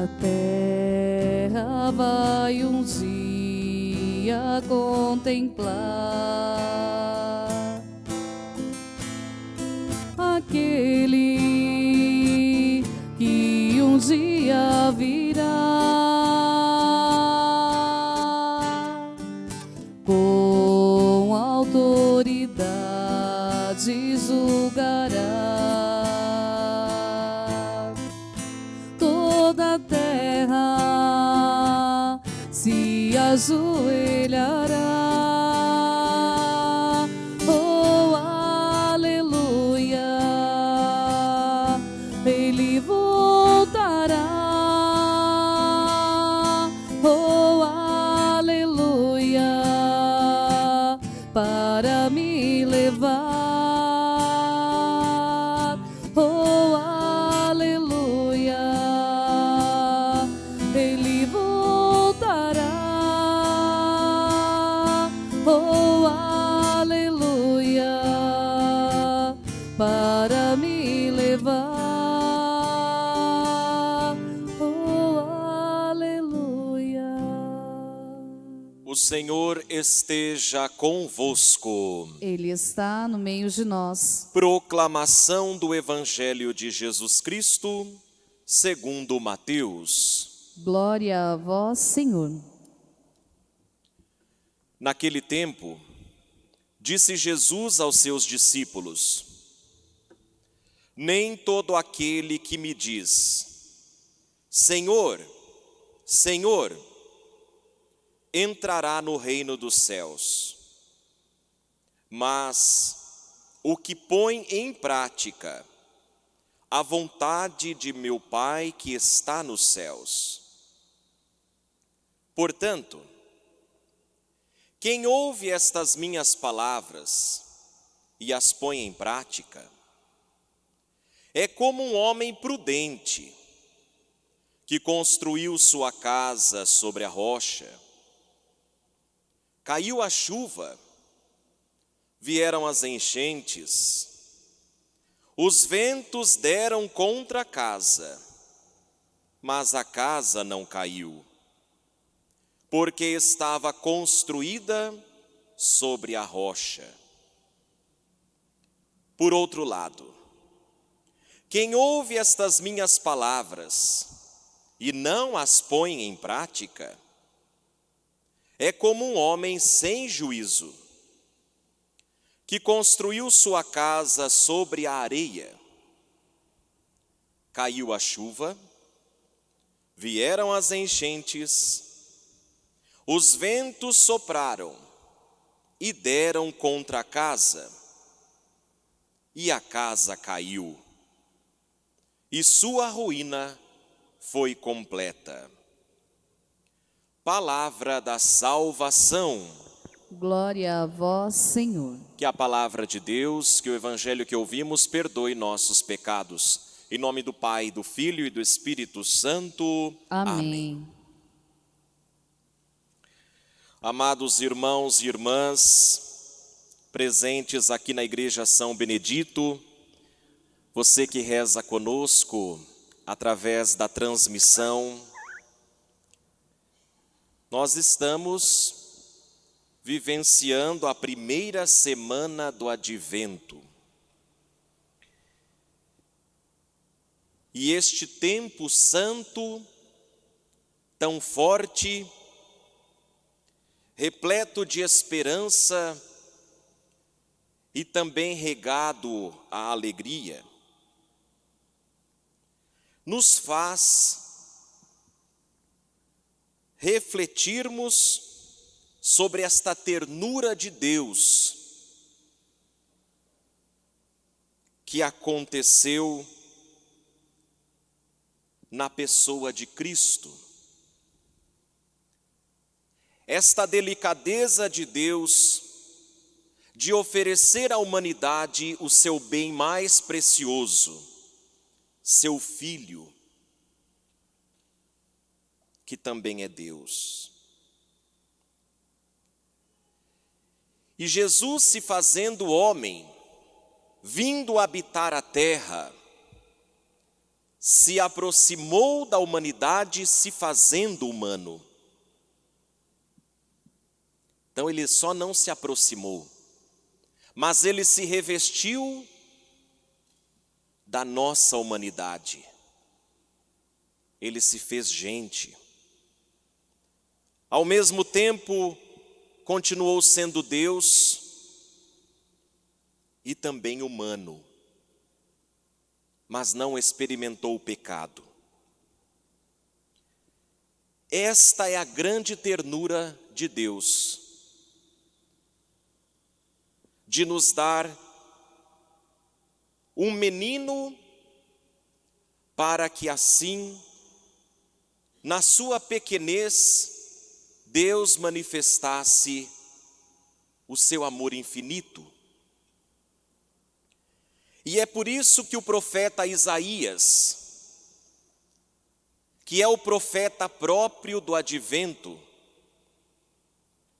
A terra vai um dia contemplar aquele que um dia virá. Com autoridade julgará se esteja convosco. Ele está no meio de nós. Proclamação do Evangelho de Jesus Cristo, segundo Mateus. Glória a vós, Senhor. Naquele tempo, disse Jesus aos seus discípulos: Nem todo aquele que me diz, Senhor, Senhor, entrará no reino dos céus, mas o que põe em prática a vontade de meu Pai que está nos céus. Portanto, quem ouve estas minhas palavras e as põe em prática, é como um homem prudente que construiu sua casa sobre a rocha. Caiu a chuva, vieram as enchentes, os ventos deram contra a casa, mas a casa não caiu porque estava construída sobre a rocha. Por outro lado, quem ouve estas minhas palavras e não as põe em prática, é como um homem sem juízo, que construiu sua casa sobre a areia. Caiu a chuva, vieram as enchentes, os ventos sopraram e deram contra a casa, e a casa caiu, e sua ruína foi completa. Palavra da salvação. Glória a vós, Senhor. Que a palavra de Deus, que o evangelho que ouvimos, perdoe nossos pecados. Em nome do Pai, do Filho e do Espírito Santo. Amém. Amados irmãos e irmãs, presentes aqui na Igreja São Benedito, você que reza conosco através da transmissão, nós estamos vivenciando a primeira semana do advento. E este tempo santo, tão forte, repleto de esperança e também regado à alegria, nos faz refletirmos sobre esta ternura de Deus que aconteceu na pessoa de Cristo. Esta delicadeza de Deus de oferecer à humanidade o seu bem mais precioso, seu Filho, que também é Deus. E Jesus se fazendo homem, vindo habitar a terra, se aproximou da humanidade se fazendo humano. Então ele só não se aproximou, mas ele se revestiu da nossa humanidade. Ele se fez gente. Ao mesmo tempo, continuou sendo Deus e também humano, mas não experimentou o pecado. Esta é a grande ternura de Deus, de nos dar um menino para que assim, na sua pequenez, Deus manifestasse o seu amor infinito. E é por isso que o profeta Isaías, que é o profeta próprio do advento,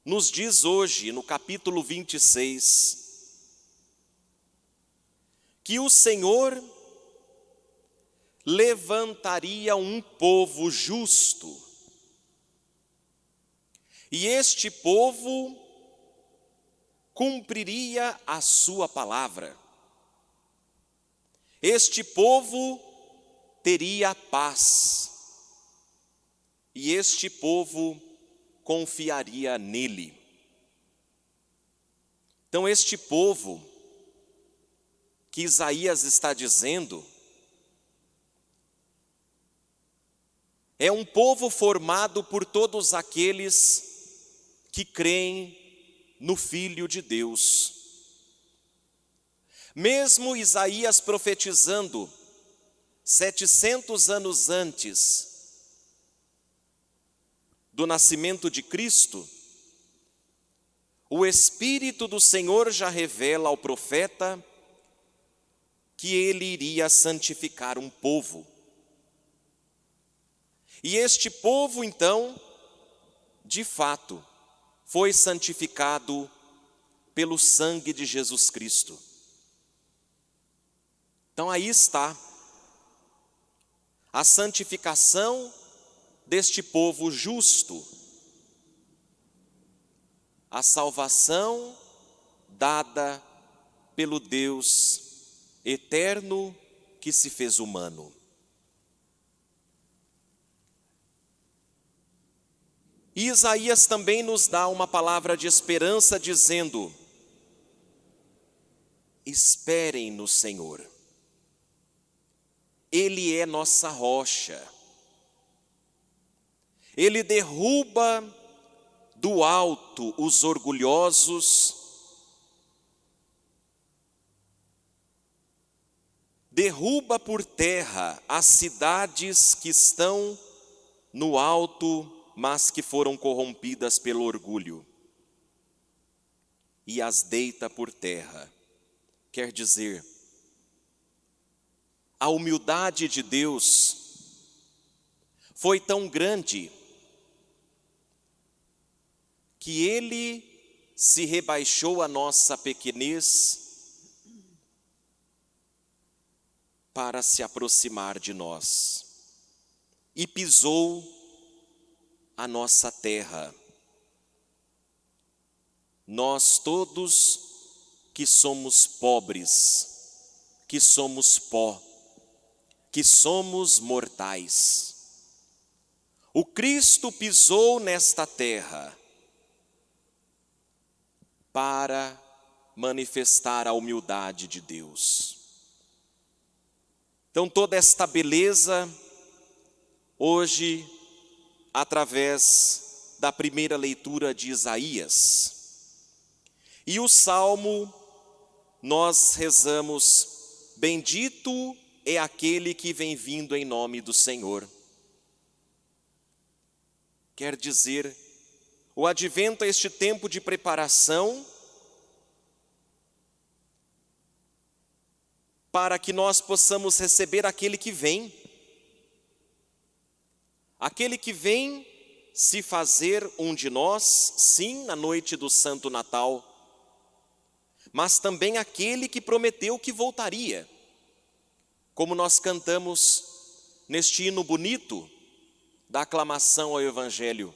nos diz hoje, no capítulo 26, que o Senhor levantaria um povo justo e este povo cumpriria a sua palavra. Este povo teria paz. E este povo confiaria nele. Então, este povo que Isaías está dizendo, é um povo formado por todos aqueles que creem no Filho de Deus. Mesmo Isaías profetizando, 700 anos antes do nascimento de Cristo, o Espírito do Senhor já revela ao profeta que ele iria santificar um povo. E este povo, então, de fato, foi santificado pelo sangue de Jesus Cristo. Então aí está a santificação deste povo justo, a salvação dada pelo Deus eterno que se fez humano. E Isaías também nos dá uma palavra de esperança, dizendo: esperem no Senhor, Ele é nossa rocha, Ele derruba do alto os orgulhosos, derruba por terra as cidades que estão no alto mas que foram corrompidas pelo orgulho, e as deita por terra. Quer dizer, a humildade de Deus foi tão grande que Ele se rebaixou a nossa pequenez para se aproximar de nós e pisou a nossa terra. Nós todos que somos pobres, que somos pó, que somos mortais. O Cristo pisou nesta terra para manifestar a humildade de Deus. Então, toda esta beleza, hoje, através da primeira leitura de Isaías. E o salmo, nós rezamos: Bendito é aquele que vem vindo em nome do Senhor. Quer dizer, o advento é este tempo de preparação para que nós possamos receber aquele que vem Aquele que vem se fazer um de nós, sim, na noite do Santo Natal, mas também aquele que prometeu que voltaria. Como nós cantamos neste hino bonito da aclamação ao Evangelho.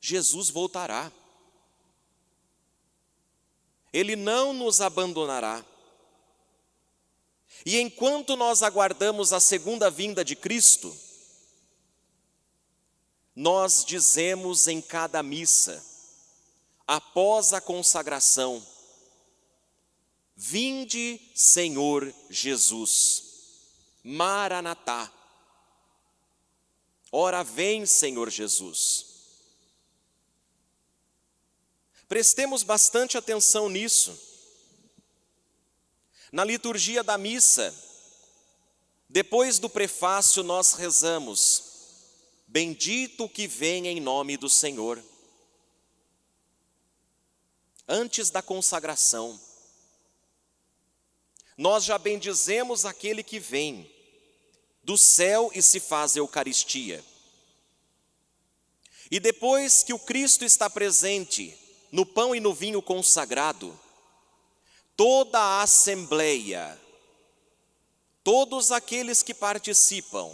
Jesus voltará. Ele não nos abandonará. E enquanto nós aguardamos a segunda vinda de Cristo, nós dizemos em cada missa, após a consagração, Vinde, Senhor Jesus, Maranatá. Ora vem, Senhor Jesus. Prestemos bastante atenção nisso. Na liturgia da missa, depois do prefácio, nós rezamos: Bendito que vem em nome do Senhor. Antes da consagração, nós já bendizemos aquele que vem do céu e se faz Eucaristia. E depois que o Cristo está presente no pão e no vinho consagrado, toda a assembleia, todos aqueles que participam,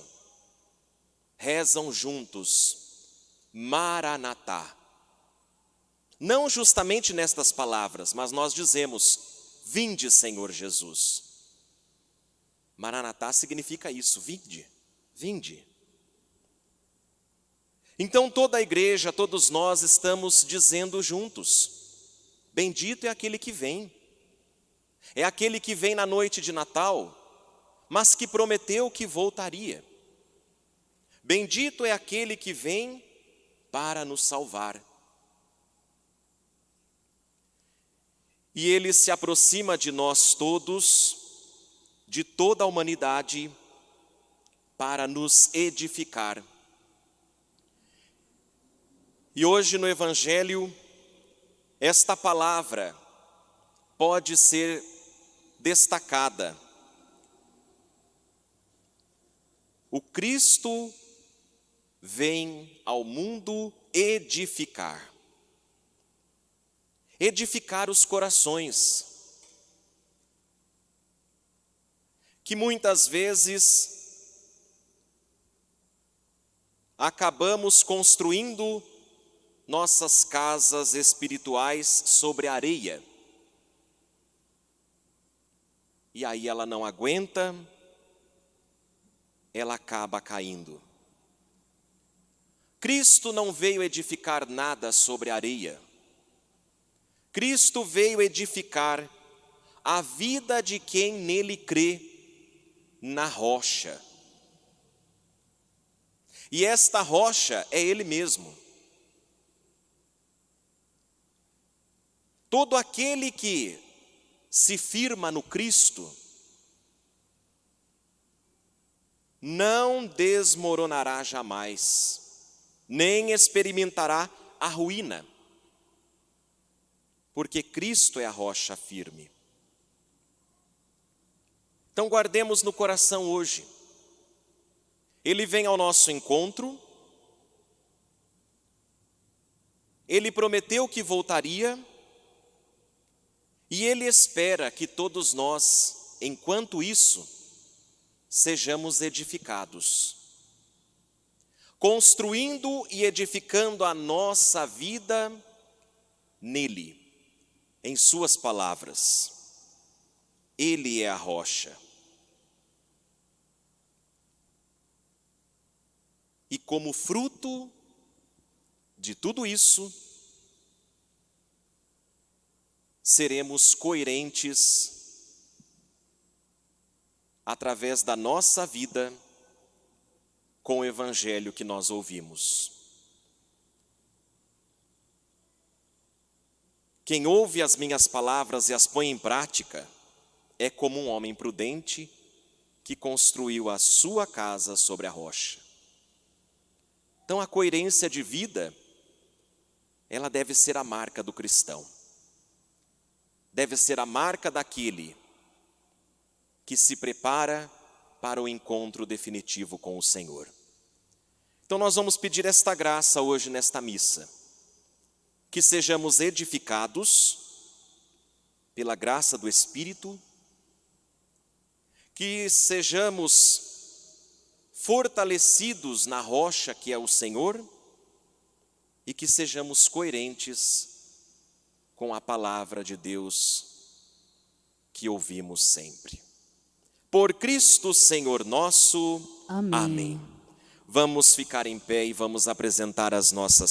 rezam juntos, Maranatá. Não justamente nestas palavras, mas nós dizemos, Vinde, Senhor Jesus. Maranatá significa isso, vinde, vinde. Então toda a igreja, todos nós estamos dizendo juntos: Bendito é aquele que vem. É aquele que vem na noite de Natal, mas que prometeu que voltaria. Bendito é aquele que vem para nos salvar. E ele se aproxima de nós todos, de toda a humanidade, para nos edificar. E hoje no Evangelho, esta palavra pode ser destacada. O Cristo vem ao mundo edificar. Edificar os corações. Que muitas vezes acabamos construindo nossas casas espirituais sobre areia. E aí ela não aguenta, ela acaba caindo. Cristo não veio edificar nada sobre areia. Cristo veio edificar a vida de quem nele crê na rocha. E esta rocha é Ele mesmo. Todo aquele que se firma no Cristo não desmoronará jamais, nem experimentará a ruína, porque Cristo é a rocha firme. Então guardemos no coração hoje. Ele vem ao nosso encontro, ele prometeu que voltaria, e Ele espera que todos nós, enquanto isso, sejamos edificados, construindo e edificando a nossa vida nele, em Suas palavras. Ele é a rocha. E como fruto de tudo isso, seremos coerentes através da nossa vida com o evangelho que nós ouvimos. Quem ouve as minhas palavras e as põe em prática é como um homem prudente que construiu a sua casa sobre a rocha. Então a coerência de vida, ela deve ser a marca do cristão deve ser a marca daquele que se prepara para o encontro definitivo com o Senhor. Então nós vamos pedir esta graça hoje nesta missa, que sejamos edificados pela graça do Espírito, que sejamos fortalecidos na rocha que é o Senhor e que sejamos coerentes com a palavra de Deus que ouvimos sempre. Por Cristo Senhor nosso. Amém. Amém. Vamos ficar em pé e vamos apresentar as nossas